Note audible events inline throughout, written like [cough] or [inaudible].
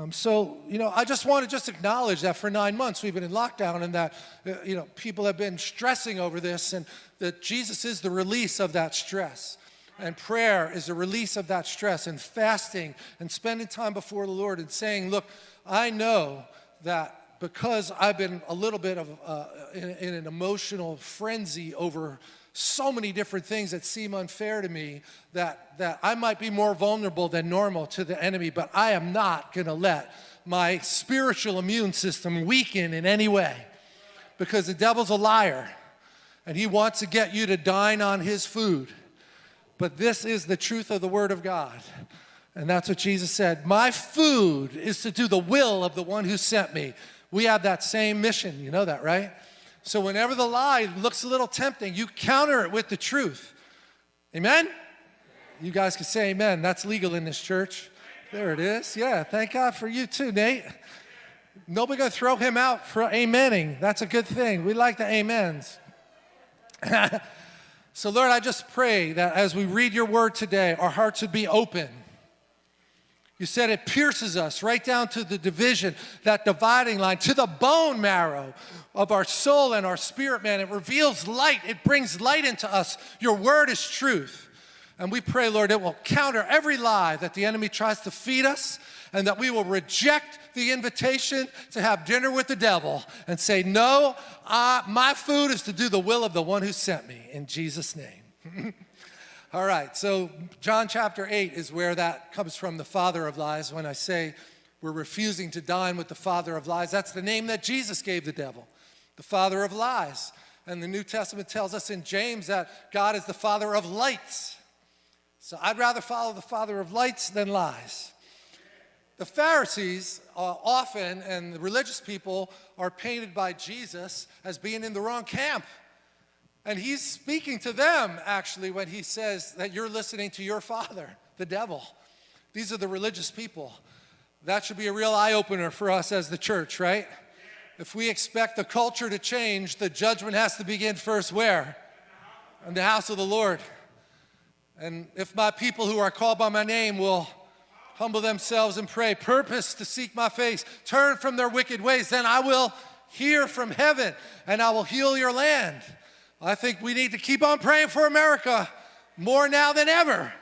Um, so, you know, I just want to just acknowledge that for nine months we've been in lockdown and that, uh, you know, people have been stressing over this and that Jesus is the release of that stress. And prayer is a release of that stress and fasting and spending time before the Lord and saying, look, I know that because I've been a little bit of uh, in, in an emotional frenzy over so many different things that seem unfair to me that, that I might be more vulnerable than normal to the enemy, but I am not going to let my spiritual immune system weaken in any way because the devil's a liar and he wants to get you to dine on his food. But this is the truth of the Word of God. And that's what Jesus said. My food is to do the will of the one who sent me. We have that same mission. You know that, right? So whenever the lie looks a little tempting, you counter it with the truth. Amen? You guys can say amen. That's legal in this church. There it is. Yeah, thank God for you too, Nate. Nobody gonna throw him out for amening. That's a good thing. We like the amens. [laughs] so Lord, I just pray that as we read your word today, our hearts would be open you said it pierces us right down to the division, that dividing line, to the bone marrow of our soul and our spirit, man. It reveals light. It brings light into us. Your word is truth. And we pray, Lord, it will counter every lie that the enemy tries to feed us and that we will reject the invitation to have dinner with the devil and say, no, uh, my food is to do the will of the one who sent me in Jesus' name. [laughs] All right, so John chapter 8 is where that comes from, the father of lies. When I say we're refusing to dine with the father of lies, that's the name that Jesus gave the devil, the father of lies. And the New Testament tells us in James that God is the father of lights. So I'd rather follow the father of lights than lies. The Pharisees uh, often, and the religious people, are painted by Jesus as being in the wrong camp. And he's speaking to them, actually, when he says that you're listening to your father, the devil. These are the religious people. That should be a real eye-opener for us as the church, right? If we expect the culture to change, the judgment has to begin first where? In the house of the Lord. And if my people who are called by my name will humble themselves and pray, purpose to seek my face, turn from their wicked ways, then I will hear from heaven and I will heal your land. I think we need to keep on praying for America more now than ever,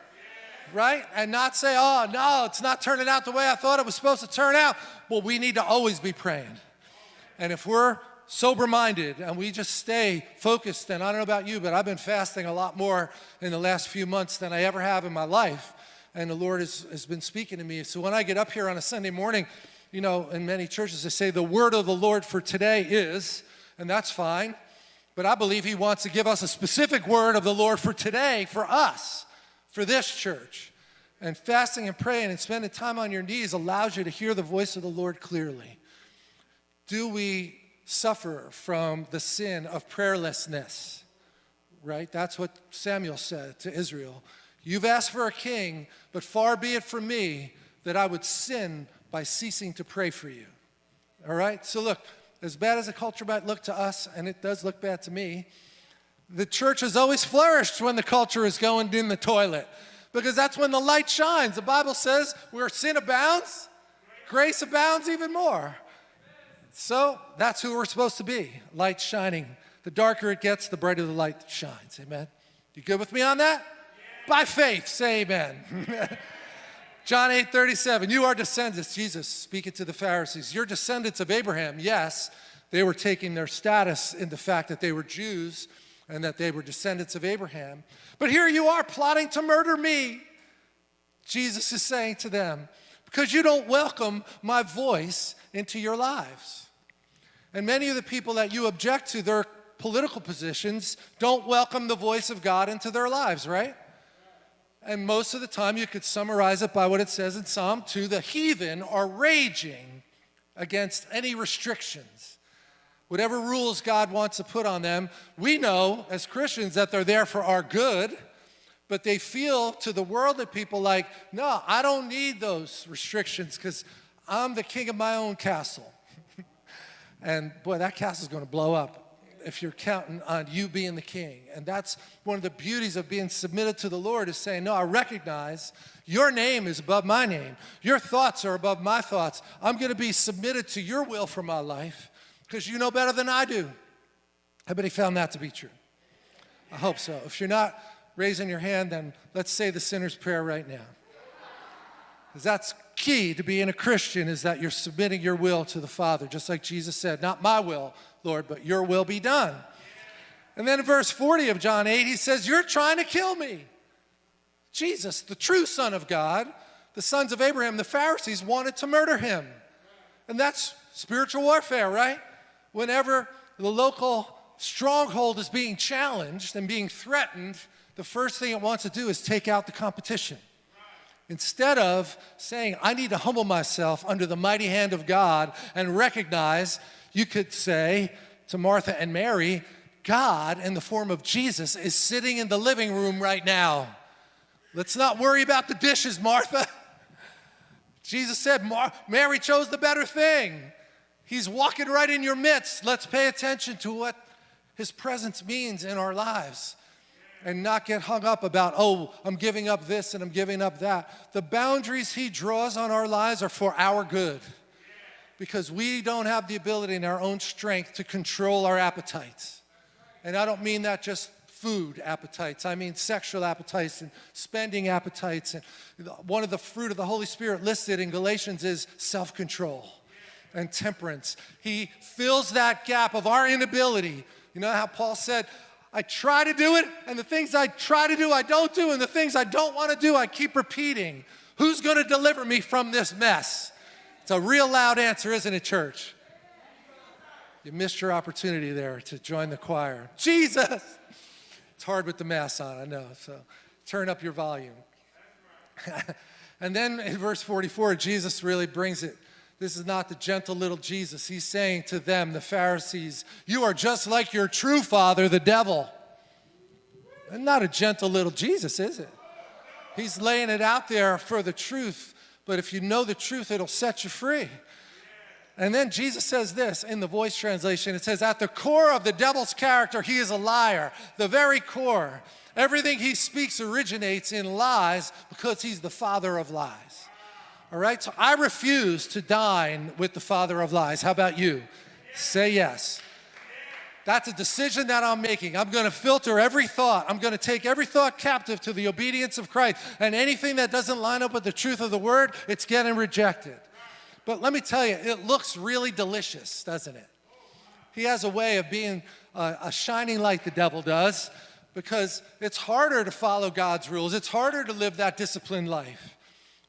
right? And not say, oh, no, it's not turning out the way I thought it was supposed to turn out. Well, we need to always be praying. And if we're sober-minded and we just stay focused, and I don't know about you, but I've been fasting a lot more in the last few months than I ever have in my life. And the Lord has, has been speaking to me. So when I get up here on a Sunday morning, you know, in many churches, they say the word of the Lord for today is, and that's fine. But I believe he wants to give us a specific word of the Lord for today, for us, for this church. And fasting and praying and spending time on your knees allows you to hear the voice of the Lord clearly. Do we suffer from the sin of prayerlessness? Right? That's what Samuel said to Israel. You've asked for a king, but far be it from me that I would sin by ceasing to pray for you. All right? So look, as bad as the culture might look to us, and it does look bad to me, the church has always flourished when the culture is going in the toilet because that's when the light shines. The Bible says where sin abounds, grace abounds even more. So that's who we're supposed to be, light shining. The darker it gets, the brighter the light shines. Amen. You good with me on that? By faith, say amen. [laughs] John 8, 37, you are descendants, Jesus speaking to the Pharisees. You're descendants of Abraham. Yes, they were taking their status in the fact that they were Jews and that they were descendants of Abraham. But here you are plotting to murder me. Jesus is saying to them, because you don't welcome my voice into your lives. And many of the people that you object to their political positions don't welcome the voice of God into their lives, right? And most of the time you could summarize it by what it says in Psalm 2, the heathen are raging against any restrictions. Whatever rules God wants to put on them, we know as Christians that they're there for our good, but they feel to the worldly people like, no, I don't need those restrictions because I'm the king of my own castle. [laughs] and boy, that castle's going to blow up if you're counting on you being the king. And that's one of the beauties of being submitted to the Lord is saying, no, I recognize your name is above my name. Your thoughts are above my thoughts. I'm going to be submitted to your will for my life because you know better than I do. Everybody found that to be true? I hope so. If you're not raising your hand, then let's say the sinner's prayer right now. Because that's key to being a Christian is that you're submitting your will to the Father, just like Jesus said, not my will, Lord, but your will be done. And then in verse 40 of John 8, he says, You're trying to kill me. Jesus, the true Son of God, the sons of Abraham, the Pharisees wanted to murder him. And that's spiritual warfare, right? Whenever the local stronghold is being challenged and being threatened, the first thing it wants to do is take out the competition. Instead of saying, I need to humble myself under the mighty hand of God and recognize, you could say to Martha and Mary, God in the form of Jesus is sitting in the living room right now. Let's not worry about the dishes, Martha. Jesus said, Mary chose the better thing. He's walking right in your midst. Let's pay attention to what his presence means in our lives and not get hung up about, oh, I'm giving up this and I'm giving up that. The boundaries he draws on our lives are for our good because we don't have the ability in our own strength to control our appetites. And I don't mean that just food appetites. I mean sexual appetites and spending appetites. And one of the fruit of the Holy Spirit listed in Galatians is self-control and temperance. He fills that gap of our inability. You know how Paul said, I try to do it, and the things I try to do, I don't do, and the things I don't want to do, I keep repeating. Who's going to deliver me from this mess? It's a real loud answer, isn't it, church? You missed your opportunity there to join the choir. Jesus! It's hard with the mass on, I know, so turn up your volume. [laughs] and then in verse 44, Jesus really brings it this is not the gentle little Jesus. He's saying to them, the Pharisees, you are just like your true father, the devil. And not a gentle little Jesus, is it? He's laying it out there for the truth, but if you know the truth, it'll set you free. And then Jesus says this in the voice translation. It says, at the core of the devil's character, he is a liar. The very core. Everything he speaks originates in lies because he's the father of lies. All right, so I refuse to dine with the father of lies. How about you? Say yes. That's a decision that I'm making. I'm going to filter every thought. I'm going to take every thought captive to the obedience of Christ. And anything that doesn't line up with the truth of the word, it's getting rejected. But let me tell you, it looks really delicious, doesn't it? He has a way of being a, a shining light, the devil does, because it's harder to follow God's rules. It's harder to live that disciplined life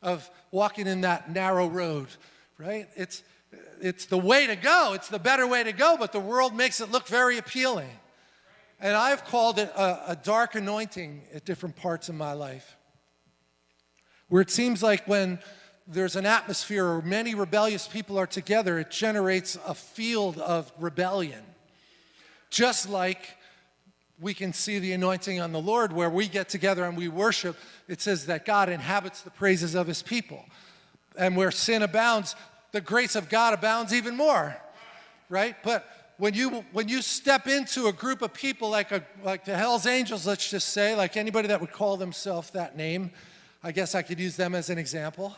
of walking in that narrow road, right? It's, it's the way to go. It's the better way to go, but the world makes it look very appealing. And I've called it a, a dark anointing at different parts of my life, where it seems like when there's an atmosphere or many rebellious people are together, it generates a field of rebellion. Just like we can see the anointing on the Lord where we get together and we worship. It says that God inhabits the praises of his people. And where sin abounds, the grace of God abounds even more, right? But when you, when you step into a group of people like, a, like the Hells Angels, let's just say, like anybody that would call themselves that name, I guess I could use them as an example,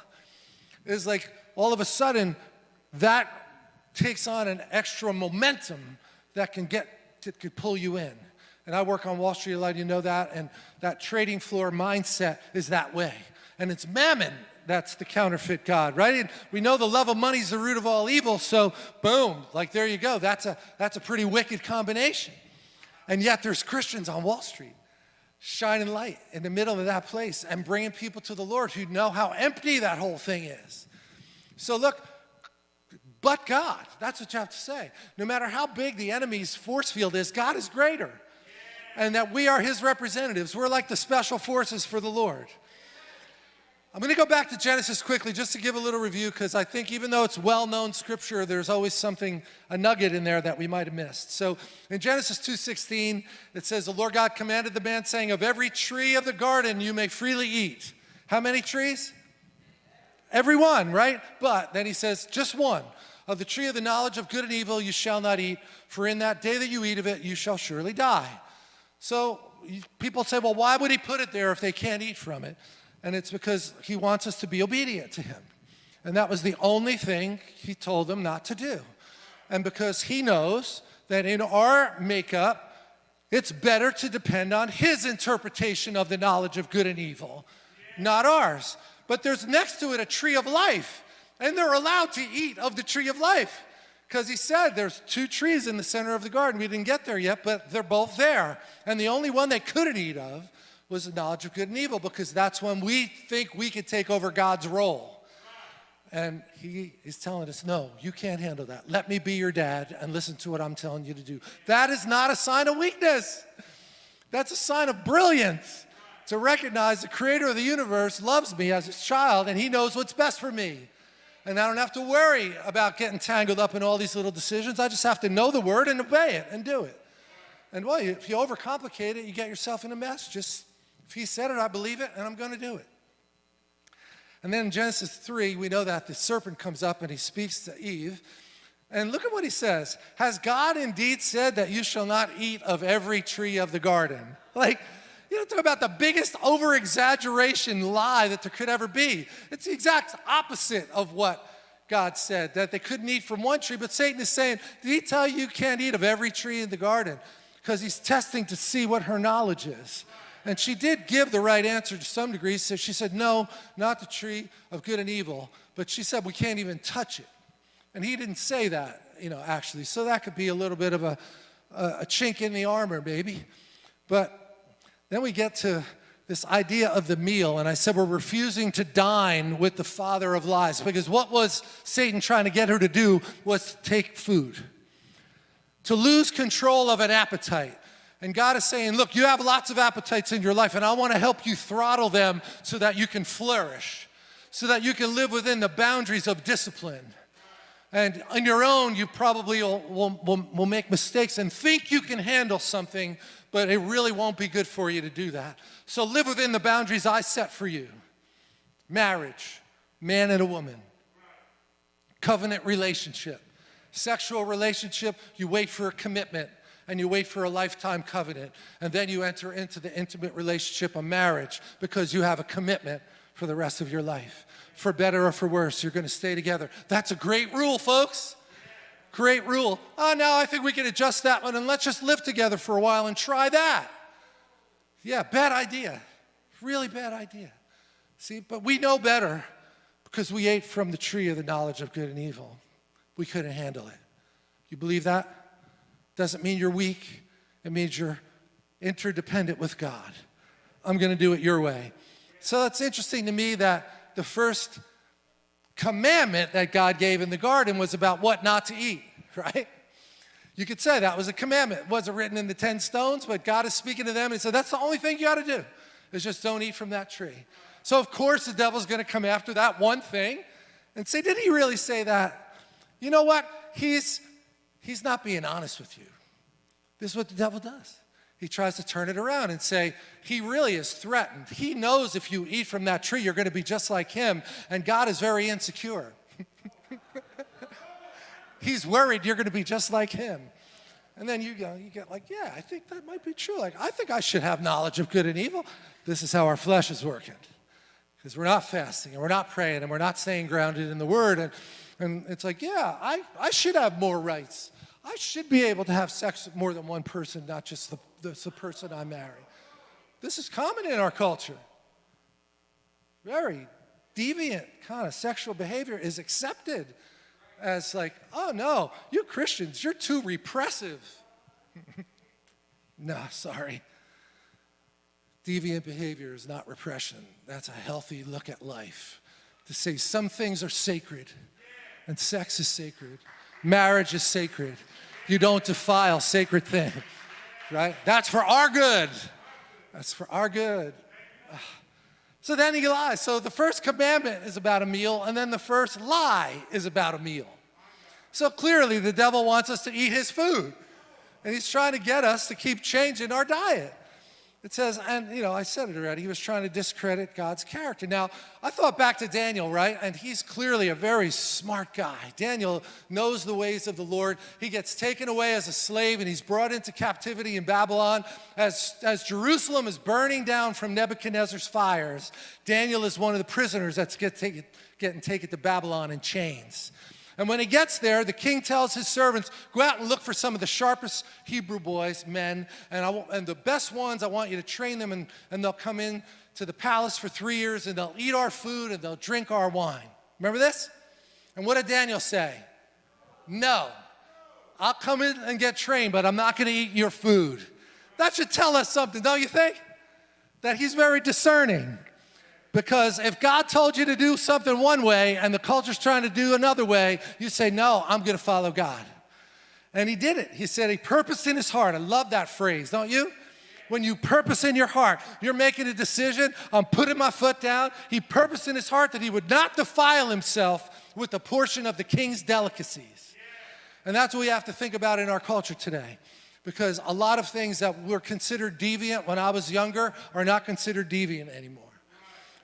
is like all of a sudden that takes on an extra momentum that can get, could pull you in. And I work on Wall Street a lot, of you know that, and that trading floor mindset is that way. And it's mammon that's the counterfeit God, right? And we know the love of money is the root of all evil, so boom, like there you go. That's a, that's a pretty wicked combination. And yet there's Christians on Wall Street shining light in the middle of that place and bringing people to the Lord who know how empty that whole thing is. So look, but God, that's what you have to say. No matter how big the enemy's force field is, God is greater and that we are his representatives. We're like the special forces for the Lord. I'm going to go back to Genesis quickly just to give a little review because I think even though it's well-known scripture, there's always something, a nugget in there that we might have missed. So in Genesis 2.16, it says, the Lord God commanded the man saying, of every tree of the garden you may freely eat. How many trees? Every one, right? But then he says, just one. Of the tree of the knowledge of good and evil you shall not eat, for in that day that you eat of it you shall surely die. So people say, well, why would he put it there if they can't eat from it? And it's because he wants us to be obedient to him. And that was the only thing he told them not to do. And because he knows that in our makeup, it's better to depend on his interpretation of the knowledge of good and evil, not ours. But there's next to it a tree of life, and they're allowed to eat of the tree of life. Because he said there's two trees in the center of the garden. We didn't get there yet, but they're both there. And the only one they couldn't eat of was the knowledge of good and evil, because that's when we think we could take over God's role. And he is telling us, no, you can't handle that. Let me be your dad and listen to what I'm telling you to do. That is not a sign of weakness. That's a sign of brilliance. To recognize the creator of the universe loves me as his child and he knows what's best for me. And I don't have to worry about getting tangled up in all these little decisions. I just have to know the word and obey it and do it. And well, if you overcomplicate it, you get yourself in a mess. Just, if he said it, I believe it and I'm going to do it. And then in Genesis 3, we know that the serpent comes up and he speaks to Eve. And look at what he says. Has God indeed said that you shall not eat of every tree of the garden? Like, you don't talk about the biggest over exaggeration lie that there could ever be. It's the exact opposite of what God said, that they couldn't eat from one tree. But Satan is saying, Did he tell you you can't eat of every tree in the garden? Because he's testing to see what her knowledge is. And she did give the right answer to some degree. So she said, no, not the tree of good and evil. But she said, we can't even touch it. And he didn't say that, you know, actually. So that could be a little bit of a, a chink in the armor, maybe. But then we get to this idea of the meal. And I said, we're refusing to dine with the father of lies. Because what was Satan trying to get her to do was to take food, to lose control of an appetite and God is saying, look, you have lots of appetites in your life, and I want to help you throttle them so that you can flourish, so that you can live within the boundaries of discipline. And on your own, you probably will, will, will, will make mistakes and think you can handle something, but it really won't be good for you to do that. So live within the boundaries I set for you. Marriage, man and a woman. Covenant relationship. Sexual relationship, you wait for a commitment and you wait for a lifetime covenant, and then you enter into the intimate relationship of marriage because you have a commitment for the rest of your life. For better or for worse, you're gonna stay together. That's a great rule, folks. Great rule. Oh, now I think we can adjust that one and let's just live together for a while and try that. Yeah, bad idea. Really bad idea. See, but we know better because we ate from the tree of the knowledge of good and evil. We couldn't handle it. You believe that? Doesn't mean you're weak. It means you're interdependent with God. I'm going to do it your way. So it's interesting to me that the first commandment that God gave in the garden was about what not to eat, [laughs] right? You could say that was a commandment. It wasn't written in the 10 stones, but God is speaking to them and said, that's the only thing you got to do is just don't eat from that tree. So of course the devil's going to come after that one thing and say, did he really say that? You know what? He's he's not being honest with you. This is what the devil does. He tries to turn it around and say, he really is threatened. He knows if you eat from that tree, you're going to be just like him, and God is very insecure. [laughs] He's worried you're going to be just like him. And then you, you get like, yeah, I think that might be true. Like, I think I should have knowledge of good and evil. This is how our flesh is working. Because we're not fasting and we're not praying and we're not staying grounded in the word. And and it's like, yeah, I, I should have more rights. I should be able to have sex with more than one person, not just the, the, the person I marry. This is common in our culture. Very deviant kind of sexual behavior is accepted as like, oh no, you Christians, you're too repressive. [laughs] no, sorry. Deviant behavior is not repression. That's a healthy look at life. To say some things are sacred and sex is sacred. Marriage is sacred. You don't defile sacred things, right? That's for our good. That's for our good. Ah. So then he lies. So the first commandment is about a meal, and then the first lie is about a meal. So clearly the devil wants us to eat his food. And he's trying to get us to keep changing our diet. It says, and you know, I said it already, he was trying to discredit God's character. Now, I thought back to Daniel, right? And he's clearly a very smart guy. Daniel knows the ways of the Lord. He gets taken away as a slave and he's brought into captivity in Babylon. As, as Jerusalem is burning down from Nebuchadnezzar's fires, Daniel is one of the prisoners that's get getting taken to Babylon in chains. And when he gets there, the king tells his servants, go out and look for some of the sharpest Hebrew boys, men, and, and the best ones, I want you to train them, and, and they'll come in to the palace for three years, and they'll eat our food, and they'll drink our wine. Remember this? And what did Daniel say? No. I'll come in and get trained, but I'm not going to eat your food. That should tell us something, don't you think? That he's very discerning. Because if God told you to do something one way and the culture's trying to do another way, you say, no, I'm gonna follow God. And he did it. He said he purposed in his heart. I love that phrase, don't you? When you purpose in your heart, you're making a decision, I'm putting my foot down. He purposed in his heart that he would not defile himself with a portion of the king's delicacies. And that's what we have to think about in our culture today. Because a lot of things that were considered deviant when I was younger are not considered deviant anymore.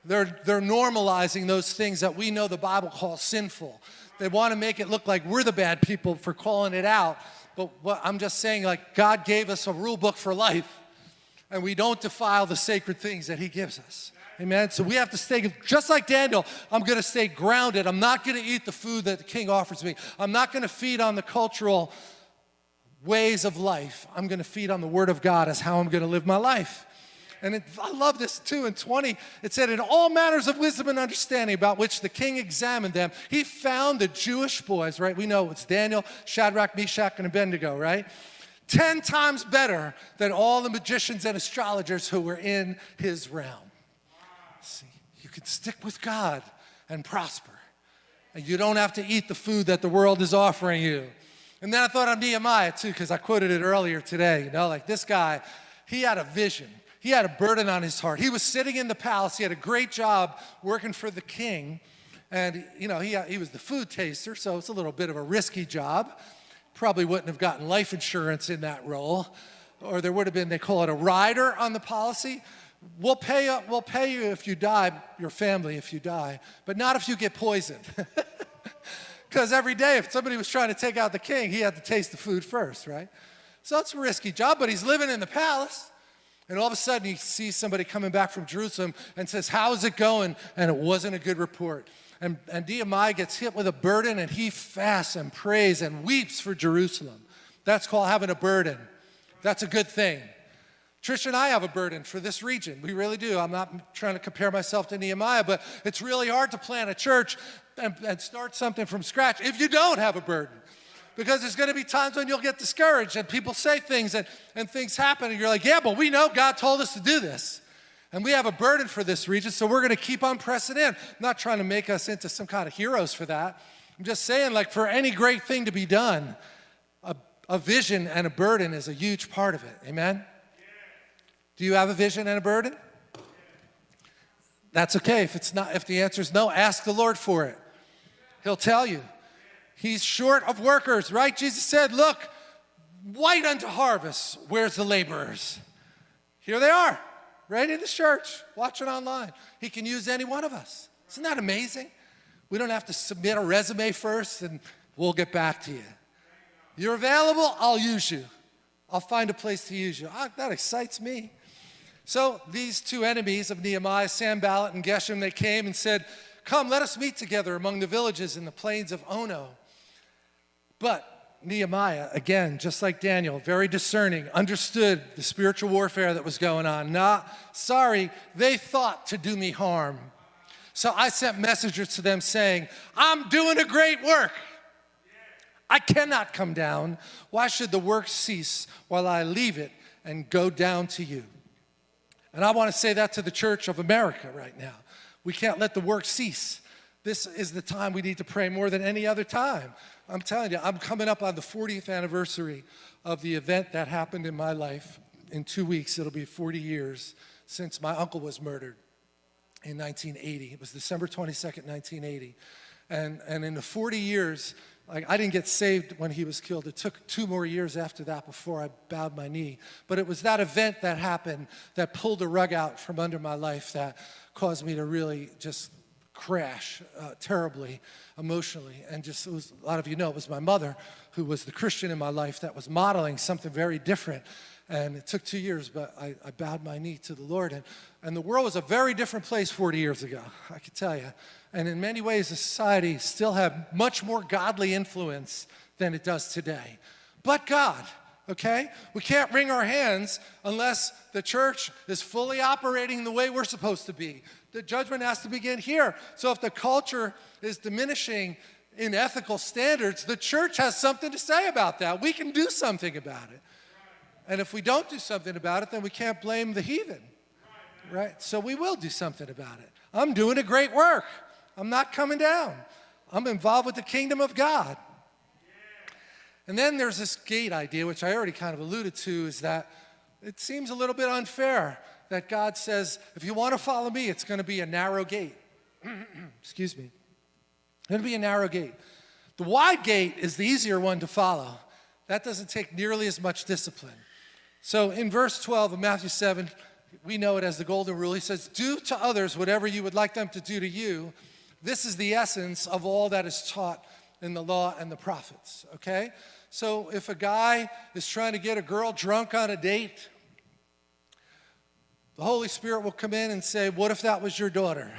They're, they're normalizing those things that we know the Bible calls sinful. They want to make it look like we're the bad people for calling it out. But what I'm just saying, like, God gave us a rule book for life, and we don't defile the sacred things that He gives us. Amen. So we have to stay, just like Daniel, I'm going to stay grounded. I'm not going to eat the food that the king offers me. I'm not going to feed on the cultural ways of life. I'm going to feed on the word of God as how I'm going to live my life. And it, I love this too. In 20, it said, In all matters of wisdom and understanding about which the king examined them, he found the Jewish boys, right? We know it's Daniel, Shadrach, Meshach, and Abednego, right? 10 times better than all the magicians and astrologers who were in his realm. See, you can stick with God and prosper. And you don't have to eat the food that the world is offering you. And then I thought of Nehemiah too, because I quoted it earlier today. You know, like this guy, he had a vision. He had a burden on his heart. He was sitting in the palace. He had a great job working for the king. And, you know, he, uh, he was the food taster, so it's a little bit of a risky job. Probably wouldn't have gotten life insurance in that role. Or there would have been, they call it a rider on the policy. We'll pay, you, we'll pay you if you die, your family if you die, but not if you get poisoned. [laughs] Because every day, if somebody was trying to take out the king, he had to taste the food first, right? So it's a risky job, but he's living in the palace. And all of a sudden, he sees somebody coming back from Jerusalem and says, How's it going? And it wasn't a good report. And, and Nehemiah gets hit with a burden and he fasts and prays and weeps for Jerusalem. That's called having a burden. That's a good thing. Trish and I have a burden for this region. We really do. I'm not trying to compare myself to Nehemiah, but it's really hard to plant a church and, and start something from scratch if you don't have a burden because there's going to be times when you'll get discouraged and people say things and, and things happen and you're like, yeah, but we know God told us to do this. And we have a burden for this region, so we're going to keep on pressing in. I'm not trying to make us into some kind of heroes for that. I'm just saying, like, for any great thing to be done, a, a vision and a burden is a huge part of it. Amen? Do you have a vision and a burden? That's okay. If it's not, if the answer is no, ask the Lord for it. He'll tell you. He's short of workers, right? Jesus said, look, white unto harvest, where's the laborers? Here they are, right in the church, watching online. He can use any one of us. Isn't that amazing? We don't have to submit a resume first and we'll get back to you. You're available, I'll use you. I'll find a place to use you. Ah, that excites me. So these two enemies of Nehemiah, Sanballat and Geshem, they came and said, come, let us meet together among the villages in the plains of Ono. But Nehemiah, again, just like Daniel, very discerning, understood the spiritual warfare that was going on. Not sorry, they thought to do me harm. So I sent messengers to them saying, I'm doing a great work. I cannot come down. Why should the work cease while I leave it and go down to you? And I want to say that to the church of America right now. We can't let the work cease. This is the time we need to pray more than any other time. I'm telling you, I'm coming up on the 40th anniversary of the event that happened in my life. In two weeks, it'll be 40 years since my uncle was murdered in 1980. It was December 22nd, 1980. And, and in the 40 years, like I didn't get saved when he was killed. It took two more years after that before I bowed my knee. But it was that event that happened that pulled the rug out from under my life that caused me to really just crash uh, terribly emotionally. And just, was, a lot of you know, it was my mother who was the Christian in my life that was modeling something very different. And it took two years, but I, I bowed my knee to the Lord. And, and the world was a very different place 40 years ago, I can tell you. And in many ways, the society still had much more godly influence than it does today. But God, okay? We can't wring our hands unless the church is fully operating the way we're supposed to be. The judgment has to begin here. So if the culture is diminishing in ethical standards, the church has something to say about that. We can do something about it. And if we don't do something about it, then we can't blame the heathen, right? So we will do something about it. I'm doing a great work. I'm not coming down. I'm involved with the kingdom of God. And then there's this gate idea, which I already kind of alluded to, is that it seems a little bit unfair that God says, if you want to follow me, it's going to be a narrow gate. [clears throat] Excuse me. To be a narrow gate. The wide gate is the easier one to follow. That doesn't take nearly as much discipline. So in verse 12 of Matthew 7, we know it as the golden rule. He says, do to others whatever you would like them to do to you. This is the essence of all that is taught in the law and the prophets, okay? So if a guy is trying to get a girl drunk on a date, the Holy Spirit will come in and say, what if that was your daughter?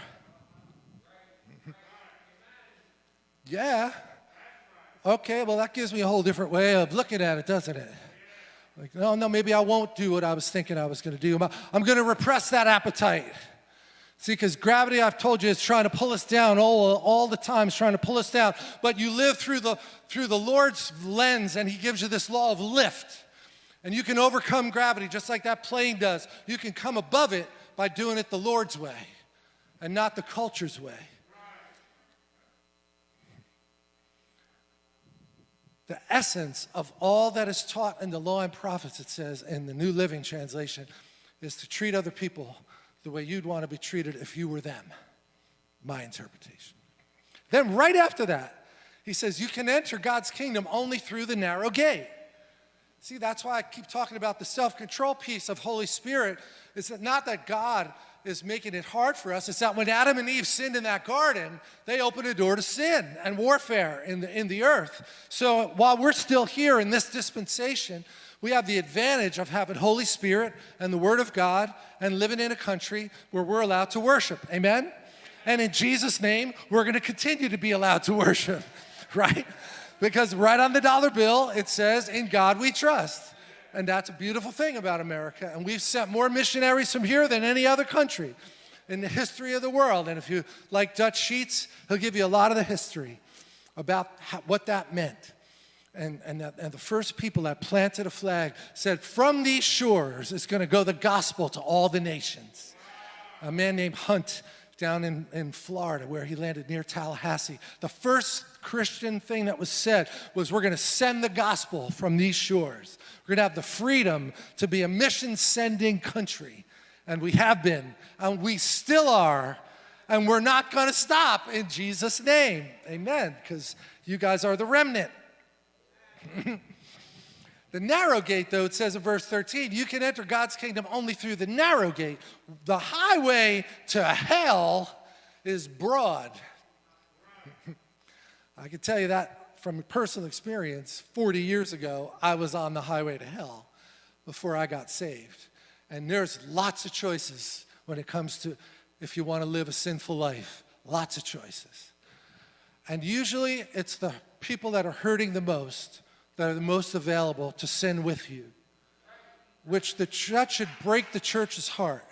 [laughs] yeah. Okay, well that gives me a whole different way of looking at it, doesn't it? Like, no, no, maybe I won't do what I was thinking I was going to do. I'm going to repress that appetite. See, because gravity, I've told you, is trying to pull us down all, all the time, it's trying to pull us down. But you live through the, through the Lord's lens, and He gives you this law of lift. And you can overcome gravity just like that plane does. You can come above it by doing it the Lord's way and not the culture's way. the essence of all that is taught in the law and prophets, it says in the New Living Translation, is to treat other people the way you'd want to be treated if you were them. My interpretation. Then right after that, he says, you can enter God's kingdom only through the narrow gate. See, that's why I keep talking about the self-control piece of Holy Spirit. It's not that God is making it hard for us. It's that when Adam and Eve sinned in that garden, they opened a door to sin and warfare in the, in the earth. So while we're still here in this dispensation, we have the advantage of having Holy Spirit and the Word of God and living in a country where we're allowed to worship. Amen? And in Jesus' name, we're going to continue to be allowed to worship, [laughs] right? Because right on the dollar bill, it says, in God we trust. And that's a beautiful thing about America. And we've sent more missionaries from here than any other country in the history of the world. And if you like Dutch Sheets, he'll give you a lot of the history about how, what that meant. And, and, that, and the first people that planted a flag said, from these shores is going to go the gospel to all the nations. A man named Hunt down in, in Florida where he landed near Tallahassee. The first Christian thing that was said was we're going to send the gospel from these shores. We're going to have the freedom to be a mission sending country. And we have been, and we still are, and we're not going to stop in Jesus' name. Amen. Because you guys are the remnant. [laughs] The narrow gate, though, it says in verse 13, you can enter God's kingdom only through the narrow gate. The highway to hell is broad. [laughs] I can tell you that from personal experience. 40 years ago, I was on the highway to hell before I got saved. And there's lots of choices when it comes to if you want to live a sinful life. Lots of choices. And usually it's the people that are hurting the most that are the most available to sin with you, which the church should break the church's heart,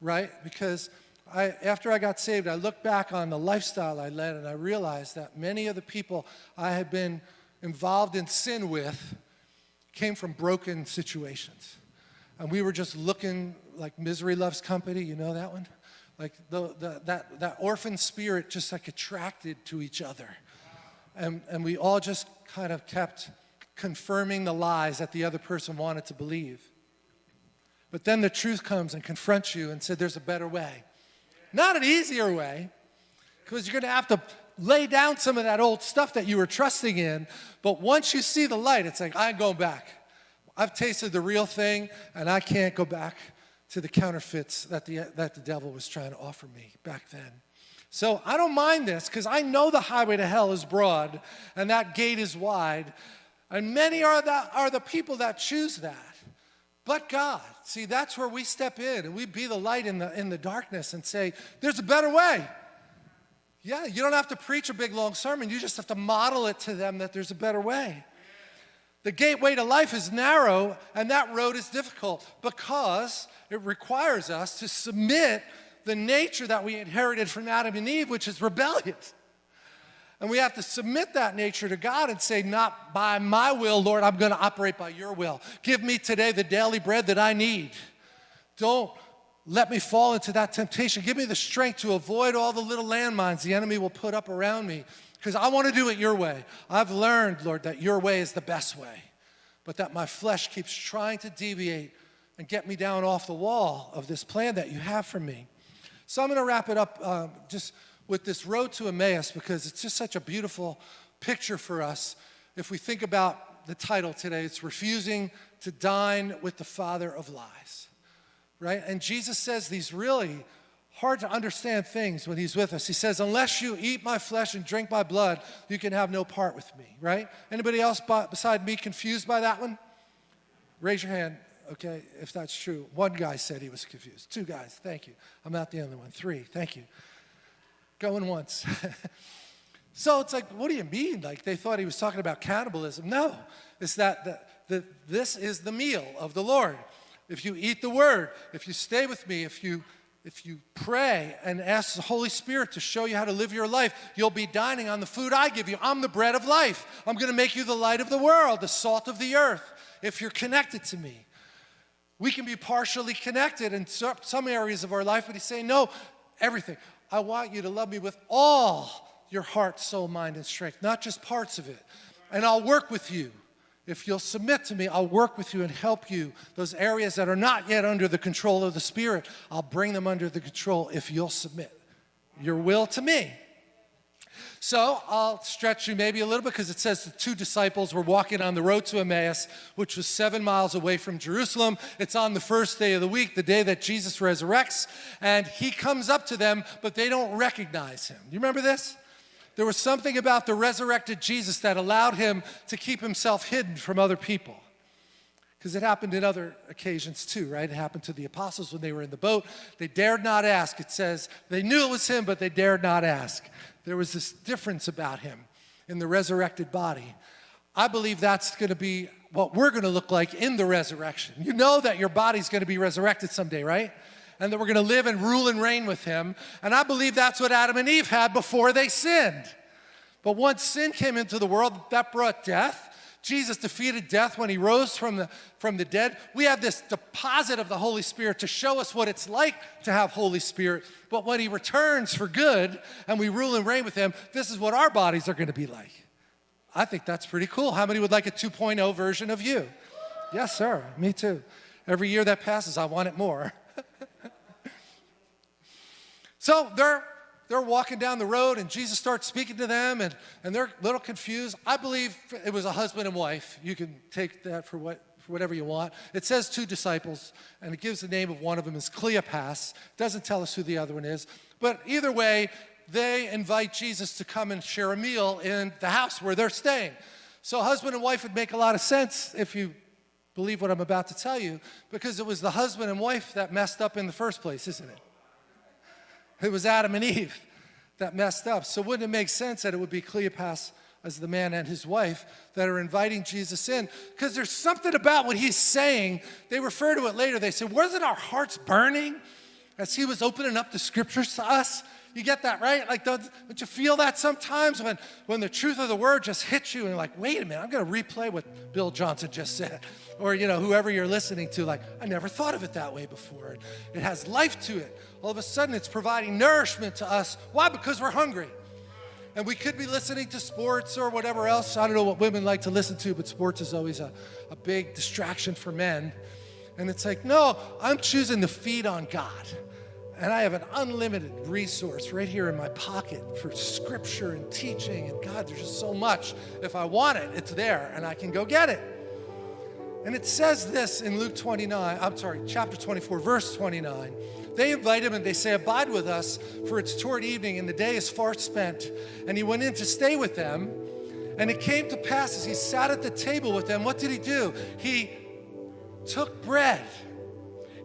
right? Because I, after I got saved, I looked back on the lifestyle I led and I realized that many of the people I had been involved in sin with came from broken situations. And we were just looking like misery loves company, you know that one? Like the, the, that, that orphan spirit just like attracted to each other. And, and we all just kind of kept confirming the lies that the other person wanted to believe. But then the truth comes and confronts you and said, there's a better way. Not an easier way, because you're going to have to lay down some of that old stuff that you were trusting in. But once you see the light, it's like, I ain't going back. I've tasted the real thing, and I can't go back to the counterfeits that the, that the devil was trying to offer me back then. So I don't mind this because I know the highway to hell is broad and that gate is wide. And many are the, are the people that choose that. But God, see, that's where we step in and we be the light in the, in the darkness and say, there's a better way. Yeah, you don't have to preach a big long sermon. You just have to model it to them that there's a better way. The gateway to life is narrow and that road is difficult because it requires us to submit the nature that we inherited from Adam and Eve, which is rebellious. And we have to submit that nature to God and say, not by my will, Lord, I'm going to operate by your will. Give me today the daily bread that I need. Don't let me fall into that temptation. Give me the strength to avoid all the little landmines the enemy will put up around me because I want to do it your way. I've learned, Lord, that your way is the best way, but that my flesh keeps trying to deviate and get me down off the wall of this plan that you have for me. So I'm going to wrap it up um, just with this road to Emmaus because it's just such a beautiful picture for us. If we think about the title today, it's Refusing to Dine with the Father of Lies, right? And Jesus says these really hard to understand things when he's with us. He says, unless you eat my flesh and drink my blood, you can have no part with me, right? Anybody else beside me confused by that one? Raise your hand okay, if that's true. One guy said he was confused. Two guys, thank you. I'm not the only one. Three, thank you. Going once. [laughs] so it's like, what do you mean? Like they thought he was talking about cannibalism. No, it's that the, the, this is the meal of the Lord. If you eat the word, if you stay with me, if you if you pray and ask the Holy Spirit to show you how to live your life, you'll be dining on the food I give you. I'm the bread of life. I'm going to make you the light of the world, the salt of the earth, if you're connected to me. We can be partially connected in some areas of our life, but he's saying, no, everything. I want you to love me with all your heart, soul, mind, and strength, not just parts of it. And I'll work with you. If you'll submit to me, I'll work with you and help you. Those areas that are not yet under the control of the Spirit, I'll bring them under the control if you'll submit your will to me. So I'll stretch you maybe a little bit because it says the two disciples were walking on the road to Emmaus, which was seven miles away from Jerusalem. It's on the first day of the week, the day that Jesus resurrects, and he comes up to them, but they don't recognize him. You remember this? There was something about the resurrected Jesus that allowed him to keep himself hidden from other people because it happened in other occasions too, right? It happened to the apostles when they were in the boat. They dared not ask. It says they knew it was him, but they dared not ask. There was this difference about him in the resurrected body. I believe that's going to be what we're going to look like in the resurrection. You know that your body's going to be resurrected someday, right? And that we're going to live and rule and reign with him. And I believe that's what Adam and Eve had before they sinned. But once sin came into the world, that brought death. Jesus defeated death when he rose from the, from the dead. We have this deposit of the Holy Spirit to show us what it's like to have Holy Spirit. But when he returns for good and we rule and reign with him, this is what our bodies are going to be like. I think that's pretty cool. How many would like a 2.0 version of you? Yes, sir. Me too. Every year that passes, I want it more. [laughs] so they're they're walking down the road and Jesus starts speaking to them and, and they're a little confused. I believe it was a husband and wife. You can take that for, what, for whatever you want. It says two disciples and it gives the name of one of them as Cleopas. Doesn't tell us who the other one is. But either way, they invite Jesus to come and share a meal in the house where they're staying. So husband and wife would make a lot of sense if you believe what I'm about to tell you because it was the husband and wife that messed up in the first place, isn't it? It was Adam and Eve that messed up. So wouldn't it make sense that it would be Cleopas as the man and his wife that are inviting Jesus in? Because there's something about what he's saying. They refer to it later. They say, wasn't our hearts burning as he was opening up the scriptures to us? You get that, right? Like, don't, don't you feel that sometimes when, when the truth of the word just hits you and you're like, wait a minute, I'm going to replay what Bill Johnson just said. Or, you know, whoever you're listening to, like, I never thought of it that way before. It has life to it. All of a sudden, it's providing nourishment to us. Why? Because we're hungry. And we could be listening to sports or whatever else. I don't know what women like to listen to, but sports is always a, a big distraction for men. And it's like, no, I'm choosing to feed on God. And I have an unlimited resource right here in my pocket for scripture and teaching. And God, there's just so much. If I want it, it's there and I can go get it. And it says this in Luke 29, I'm sorry, chapter 24, verse 29. They invite him and they say, Abide with us, for it's toward evening and the day is far spent. And he went in to stay with them. And it came to pass as he sat at the table with them, what did he do? He took bread,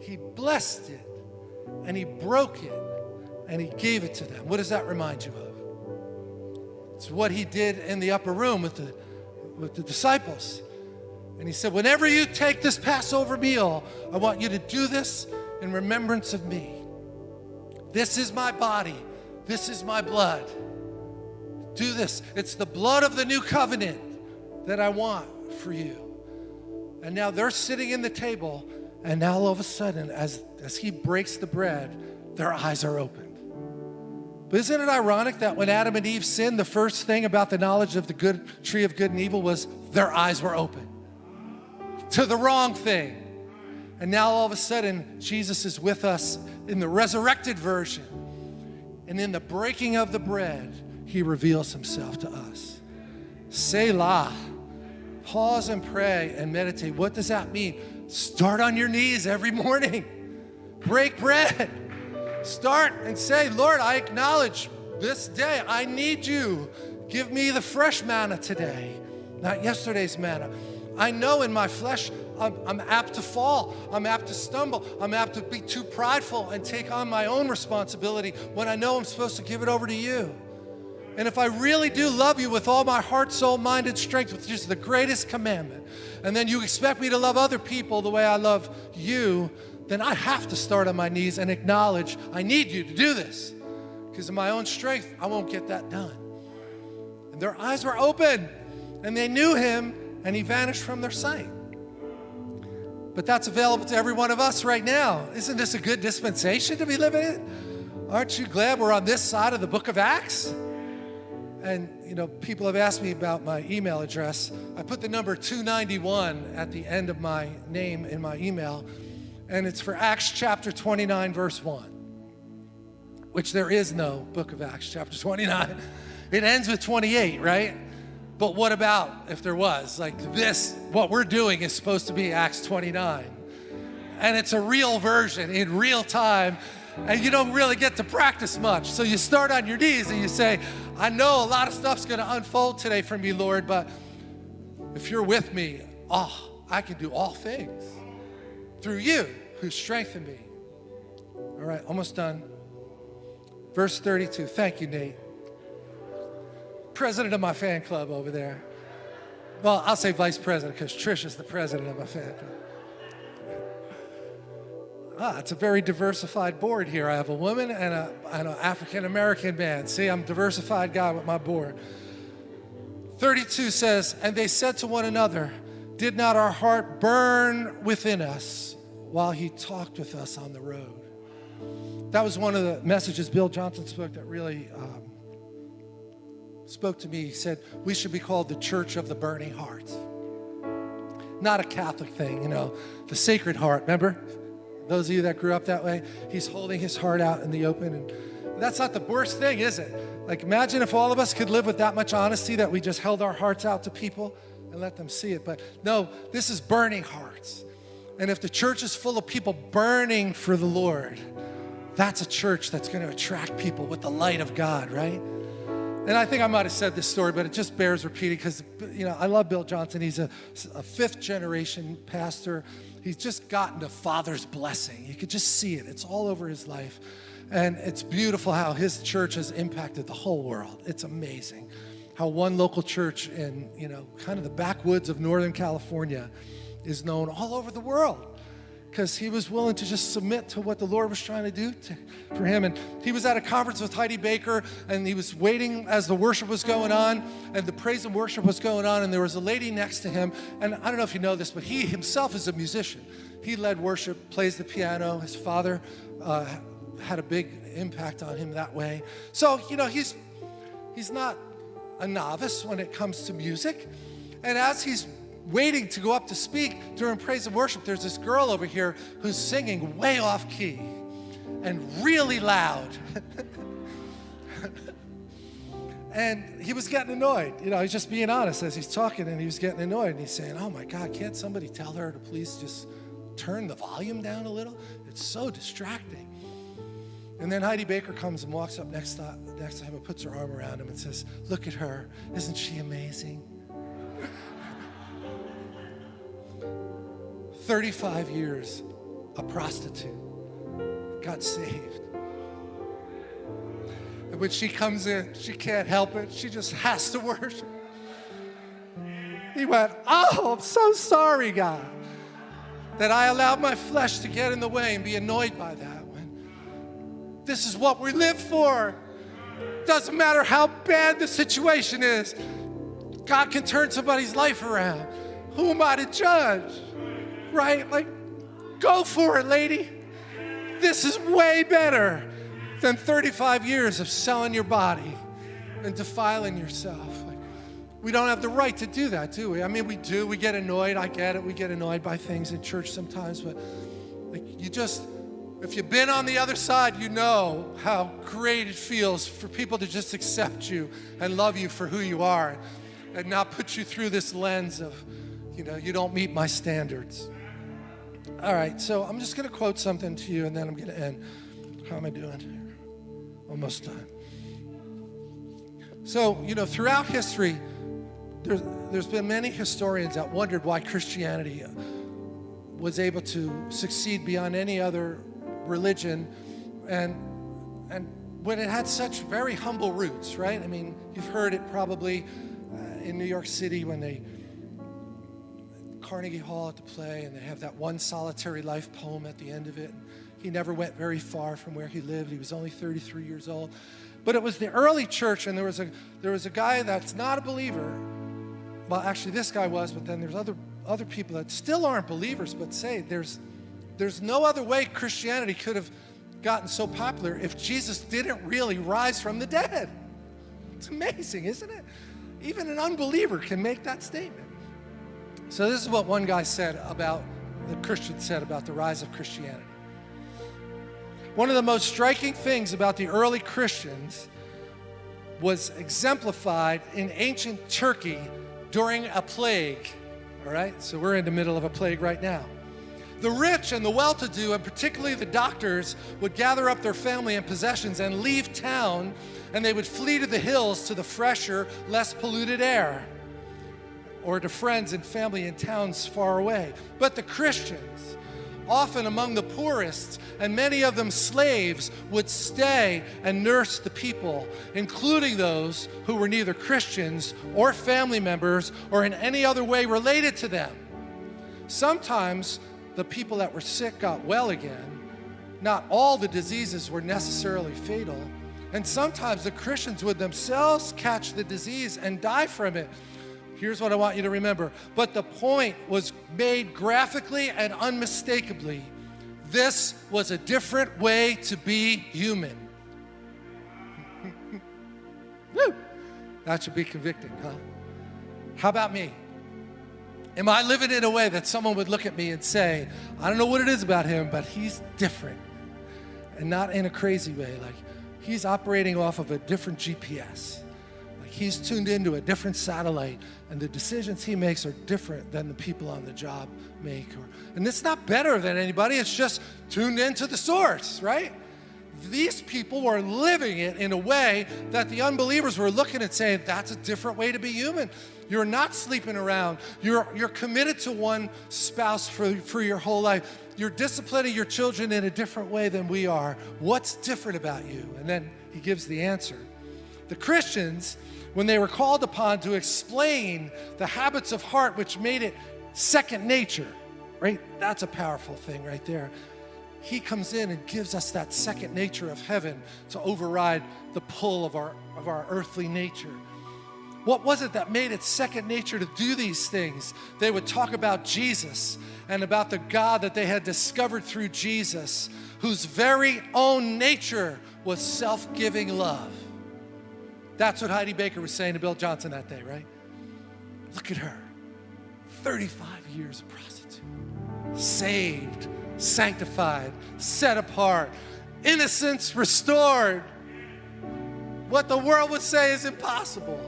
he blessed it, and he broke it, and he gave it to them. What does that remind you of? It's what he did in the upper room with the, with the disciples. And he said, Whenever you take this Passover meal, I want you to do this in remembrance of me. This is my body, this is my blood. Do this. It's the blood of the new covenant that I want for you. And now they're sitting in the table, and now all of a sudden, as, as he breaks the bread, their eyes are opened. But isn't it ironic that when Adam and Eve sinned, the first thing about the knowledge of the good tree of good and evil was their eyes were open to the wrong thing. And now all of a sudden, Jesus is with us in the resurrected version. And in the breaking of the bread, he reveals himself to us. Selah. Pause and pray and meditate. What does that mean? Start on your knees every morning. Break bread. Start and say, Lord, I acknowledge this day I need you. Give me the fresh manna today, not yesterday's manna. I know in my flesh I'm, I'm, apt to fall. I'm apt to stumble. I'm apt to be too prideful and take on my own responsibility when I know I'm supposed to give it over to you. And if I really do love you with all my heart, soul, mind, and strength, which is the greatest commandment, and then you expect me to love other people the way I love you, then I have to start on my knees and acknowledge I need you to do this. Because in my own strength, I won't get that done. And their eyes were open, and they knew him, and he vanished from their sight. But that's available to every one of us right now. Isn't this a good dispensation to be living in? Aren't you glad we're on this side of the book of Acts? And, you know, people have asked me about my email address. I put the number 291 at the end of my name in my email, and it's for Acts chapter 29, verse 1, which there is no book of Acts, chapter 29. [laughs] It ends with 28, right? But what about if there was? Like this, what we're doing is supposed to be Acts 29. And it's a real version in real time. And you don't really get to practice much. So you start on your knees and you say, I know a lot of stuff's going to unfold today for me, Lord, but if you're with me, oh, I can do all things through you who strengthen me. All right, almost done. Verse 32. Thank you, Nate president of my fan club over there. Well, I'll say vice president because Trish is the president of my fan club. Ah, it's a very diversified board here. I have a woman and, a, an African American man. See, I'm a diversified guy with my board. 32 says, And they said to one another, Did not our heart burn within us while he talked with us on the road? That was one of the messages Bill Johnson spoke that really um, spoke to me. He said, We should be called the Church of the Burning Heart. Not a Catholic thing, you know, the Sacred Heart. Remember? Those of you that grew up that way, he's holding his heart out in the open. And that's not the worst thing, is it? Like, imagine if all of us could live with that much honesty that we just held our hearts out to people and let them see it. But no, this is burning hearts. And if the church is full of people burning for the Lord, that's a church that's going to attract people with the light of God, right? And I think I might have said this story, but it just bears repeating because, you know, I love Bill Johnson. He's a, a fifth generation pastor. He's just gotten a father's blessing. You could just see it, it's all over his life. And it's beautiful how his church has impacted the whole world. It's amazing how one local church in, you know, kind of the backwoods of Northern California is known all over the world because he was willing to just submit to what the Lord was trying to do to, for him. And he was at a conference with Heidi Baker, and he was waiting as the worship was going on, and the praise and worship was going on, and there was a lady next to him. And I don't know if you know this, but he himself is a musician. He led worship, plays the piano. His father uh, had a big impact on him that way. So, you know, he's, he's not a novice when it comes to music. And as he's waiting to go up to speak during praise and worship, there's this girl over here who's singing way off key. and really loud. [laughs] and he was getting annoyed. You know, he's just being honest as he's talking, and he was getting annoyed. And he's saying, Oh my God, can't somebody tell her to please just turn the volume down a little? It's so distracting. And then Heidi Baker comes and walks up next to, next to him and puts her arm around him and says, Look at her. Isn't she amazing? 35 years, a prostitute, got saved. And when she comes in, she can't help it. She just has to [laughs] worship. He went, Oh, I'm so sorry, God, that I allowed my flesh to get in the way and be annoyed by that. When this is what we live for. Doesn't matter how bad the situation is, God can turn somebody's life around. Who am I to judge? Right? Like, go for it, lady. This is way better than 35 years of selling your body and defiling yourself. Like, we don't have the right to do that, do we? I mean, we do. We get annoyed. I get it. We get annoyed by things in church sometimes, but like, you just, if you've been on the other side, you know how great it feels for people to just accept you and love you for who you are and not put you through this lens of, you know, you don't meet my standards. All right, so I'm just going to quote something to you and then I'm going to end. How am I doing? Almost done. So, you know, throughout history, there's, there's been many historians that wondered why Christianity was able to succeed beyond any other religion and, and when it had such very humble roots, right? I mean, you've heard it probably uh, in New York City when they Carnegie Hall at the play, and they have that one solitary life poem at the end of it. He never went very far from where he lived. He was only 33 years old. But it was the early church, and there was a there was a guy that's not a believer. Well, actually, this guy was, but then there's other other people that still aren't believers, but say there's there's no other way Christianity could have gotten so popular if Jesus didn't really rise from the dead. It's amazing, isn't it? Even an unbeliever can make that statement. So this is what one guy said about, the Christian said about the rise of Christianity. One of the most striking things about the early Christians was exemplified in ancient Turkey during a plague. All right, so we're in the middle of a plague right now. The rich and the well to do, and particularly the doctors, would gather up their family and possessions and leave town, and they would flee to the hills to the fresher, less polluted air or to friends and family in towns far away. But the Christians, often among the poorest, and many of them slaves, would stay and nurse the people, including those who were neither Christians or family members or in any other way related to them. Sometimes the people that were sick got well again. Not all the diseases were necessarily fatal. And sometimes the Christians would themselves catch the disease and die from it. Here's what I want you to remember. But the point was made graphically and unmistakably. This was a different way to be human. [laughs] Woo! That should be convicting, huh? How about me? Am I living in a way that someone would look at me and say, I don't know what it is about him, but he's different? And not in a crazy way, like he's operating off of a different GPS. He's tuned into a different satellite and the decisions he makes are different than the people on the job make. And it's not better than anybody, it's just tuned into the source, right? These people were living it in a way that the unbelievers were looking and saying, that's a different way to be human. You're not sleeping around. You're, you're committed to one spouse for, for your whole life. You're disciplining your children in a different way than we are. What's different about you? And then he gives the answer. The Christians when they were called upon to explain the habits of heart which made it second nature, right? That's a powerful thing right there. He comes in and gives us that second nature of heaven to override the pull of our, of our earthly nature. What was it that made it second nature to do these things? They would talk about Jesus and about the God that they had discovered through Jesus, whose very own nature was self giving love. That's what Heidi Baker was saying to Bill Johnson that day, right? Look at her 35 years of prostitute, saved, sanctified, set apart, innocence restored. What the world would say is impossible.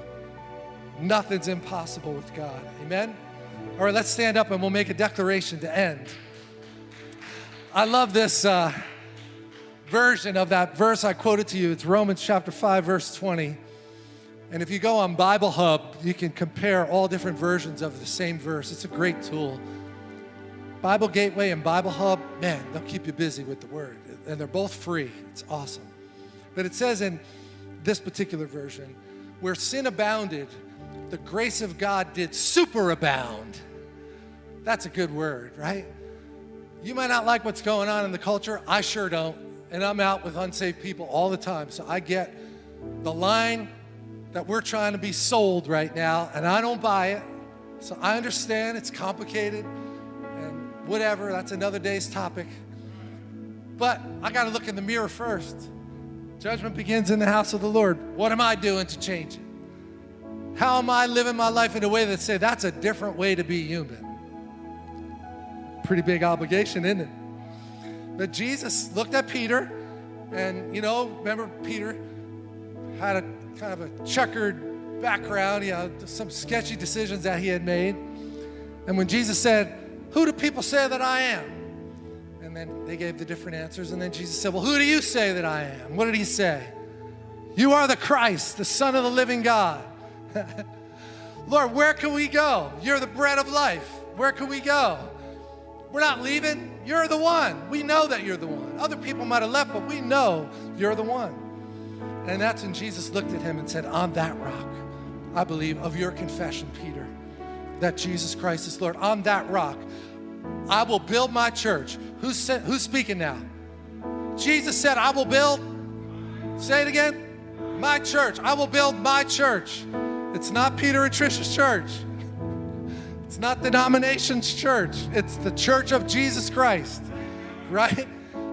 Nothing's impossible with God. Amen? All right, let's stand up and we'll make a declaration to end. I love this uh, version of that verse I quoted to you. It's Romans chapter 5, verse 20. And if you go on Bible Hub, you can compare all different versions of the same verse. It's a great tool. Bible Gateway and Bible Hub, man, they'll keep you busy with the word. And they're both free. It's awesome. But it says in this particular version, where sin abounded, the grace of God did superabound. That's a good word, right? You might not like what's going on in the culture. I sure don't. And I'm out with unsaved people all the time. So I get the line that we're trying to be sold right now, and I don't buy it. So I understand it's complicated and whatever. That's another day's topic. But I got to look in the mirror first. Judgment begins in the house of the Lord. What am I doing to change it? How am I living my life in a way that say that's a different way to be human? Pretty big obligation, isn't it? But Jesus looked at Peter, and you know, remember Peter had a kind of a checkered background, you know, some sketchy decisions that he had made. And when Jesus said, Who do people say that I am? And then they gave the different answers. And then Jesus said, Well, who do you say that I am? What did he say? You are the Christ, the Son of the living God. [laughs] Lord, where can we go? You're the bread of life. Where can we go? We're not leaving. You're the one. We know that you're the one. Other people might have left, but we know you're the one. And that's when Jesus looked at him and said, On that rock, I believe, of your confession, Peter, that Jesus Christ is Lord. On that rock, I will build my church. Who's, who's speaking now? Jesus said, I will build, say it again, my church. I will build my church. It's not Peter and Trisha's church. It's not denomination's church. It's the church of Jesus Christ, [laughs] right?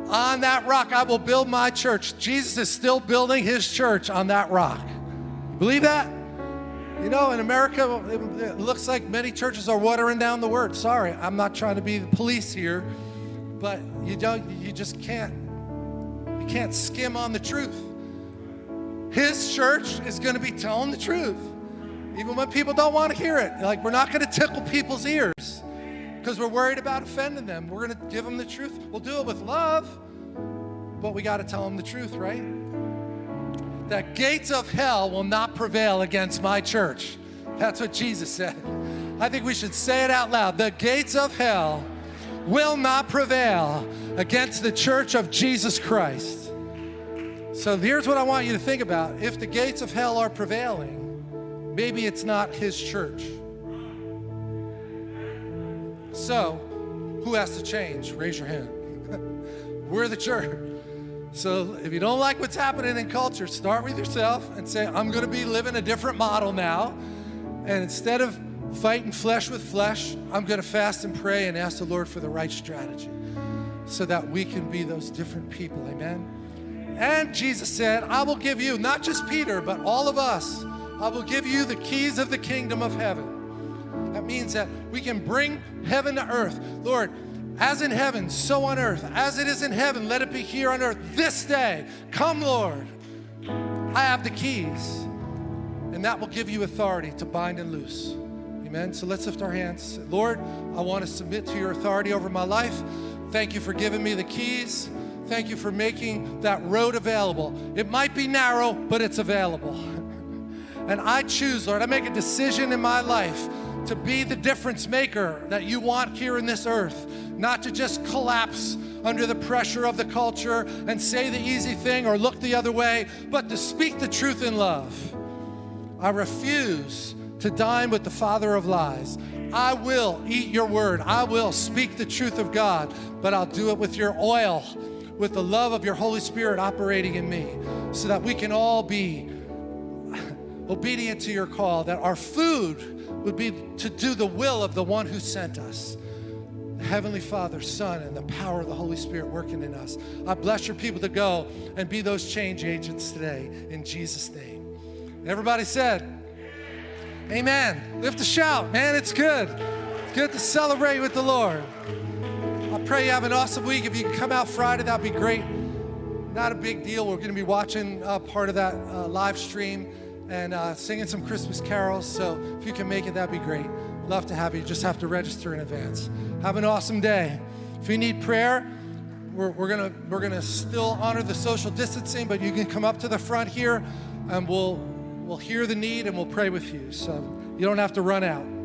On that rock, I will build my church. Jesus is still building his church on that rock. Believe that? You know, in America, it looks like many churches are watering down the word. Sorry, I'm not trying to be the police here, but you don't, you just can't, you can't skim on the truth. His church is going to be telling the truth, even when people don't want to hear it. Like, we're not going to tickle people's ears because we're worried about offending them. We're going to give them the truth. We'll do it with love, but we got to tell them the truth, right? that gates of hell will not prevail against my church. That's what Jesus said. I think we should say it out loud. The gates of hell will not prevail against the church of Jesus Christ. So here's what I want you to think about. If the gates of hell are prevailing, maybe it's not his church. So, who has to change? Raise your hand. [laughs] We're the church. So if you don't like what's happening in culture, start with yourself and say, I'm going to be living a different model now. And instead of fighting flesh with flesh, I'm going to fast and pray and ask the Lord for the right strategy so that we can be those different people. Amen. And Jesus said, I will give you, not just Peter, but all of us, I will give you the keys of the kingdom of heaven. That means that we can bring heaven to earth. Lord, as in heaven, so on earth. As it is in heaven, let it be here on earth this day. Come, Lord. I have the keys, and that will give you authority to bind and loose. Amen. So let's lift our hands. Lord, I want to submit to your authority over my life. Thank you for giving me the keys. Thank you for making that road available. It might be narrow, but it's available. [laughs] And I choose, Lord, I make a decision in my life to be the difference maker that you want here in this earth not to just collapse under the pressure of the culture and say the easy thing or look the other way, but to speak the truth in love. I refuse to dine with the father of lies. I will eat your word. I will speak the truth of God, but I'll do it with your oil, with the love of your Holy Spirit operating in me, so that we can all be [laughs] obedient to your call, that our food would be to do the will of the one who sent us. Heavenly Father, Son, and the power of the Holy Spirit working in us. I bless your people to go and be those change agents today in Jesus' name. Everybody said, Amen. Lift a shout, man. It's good. It's good to celebrate with the Lord. I pray you have an awesome week. If you can come out Friday, that'd be great. not a big deal. We're going to be watching uh, part of that uh, live stream and uh, singing some Christmas carols. So if you can make it, that'd be great. Love to have you. Just have to register in advance. Have an awesome day. If you need prayer, we're, we're gonna we're gonna still honor the social distancing, but you can come up to the front here, and we'll we'll hear the need and we'll pray with you. So you don't have to run out.